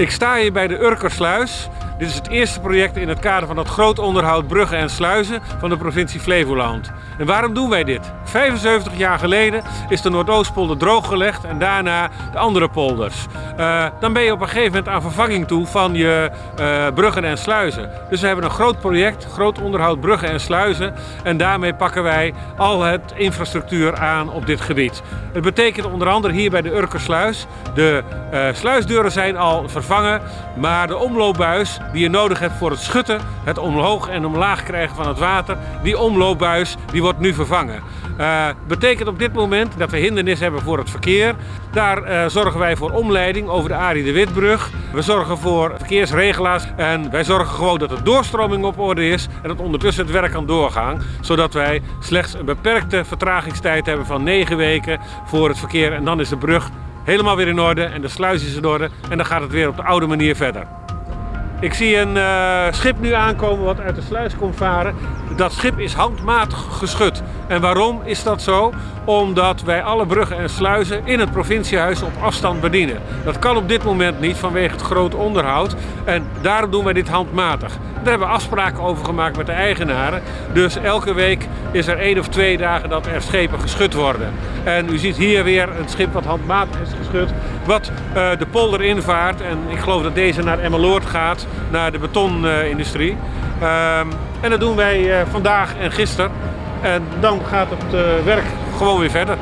Ik sta hier bij de Urkersluis. Dit is het eerste project in het kader van het groot onderhoud bruggen en sluizen van de provincie Flevoland. En waarom doen wij dit? 75 jaar geleden is de Noordoostpolder drooggelegd en daarna de andere polders. Uh, dan ben je op een gegeven moment aan vervanging toe van je uh, bruggen en sluizen. Dus we hebben een groot project, groot onderhoud bruggen en sluizen. En daarmee pakken wij al het infrastructuur aan op dit gebied. Het betekent onder andere hier bij de Urkersluis. De uh, sluisdeuren zijn al vervangen, maar de omloopbuis die je nodig hebt voor het schutten, het omhoog en omlaag krijgen van het water, die omloopbuis die wordt nu vervangen. Uh, betekent op dit moment dat we hindernis hebben voor het verkeer. Daar uh, zorgen wij voor omleiding over de Arie de Witbrug. We zorgen voor verkeersregelaars en wij zorgen gewoon dat de doorstroming op orde is en dat ondertussen het werk kan doorgaan. Zodat wij slechts een beperkte vertragingstijd hebben van 9 weken voor het verkeer en dan is de brug helemaal weer in orde en de sluis is in orde en dan gaat het weer op de oude manier verder. Ik zie een uh, schip nu aankomen wat uit de sluis komt varen. Dat schip is handmatig geschud. En waarom is dat zo? Omdat wij alle bruggen en sluizen in het provinciehuis op afstand bedienen. Dat kan op dit moment niet vanwege het groot onderhoud. En daarom doen wij dit handmatig. Daar hebben we afspraken over gemaakt met de eigenaren. Dus elke week is er één of twee dagen dat er schepen geschud worden. En u ziet hier weer een schip wat handmatig is geschud. Wat uh, de polder invaart. En ik geloof dat deze naar Emmeloord gaat. Naar de betonindustrie. Uh, en dat doen wij uh, vandaag en gisteren. En dan gaat het uh, werk gewoon weer verder.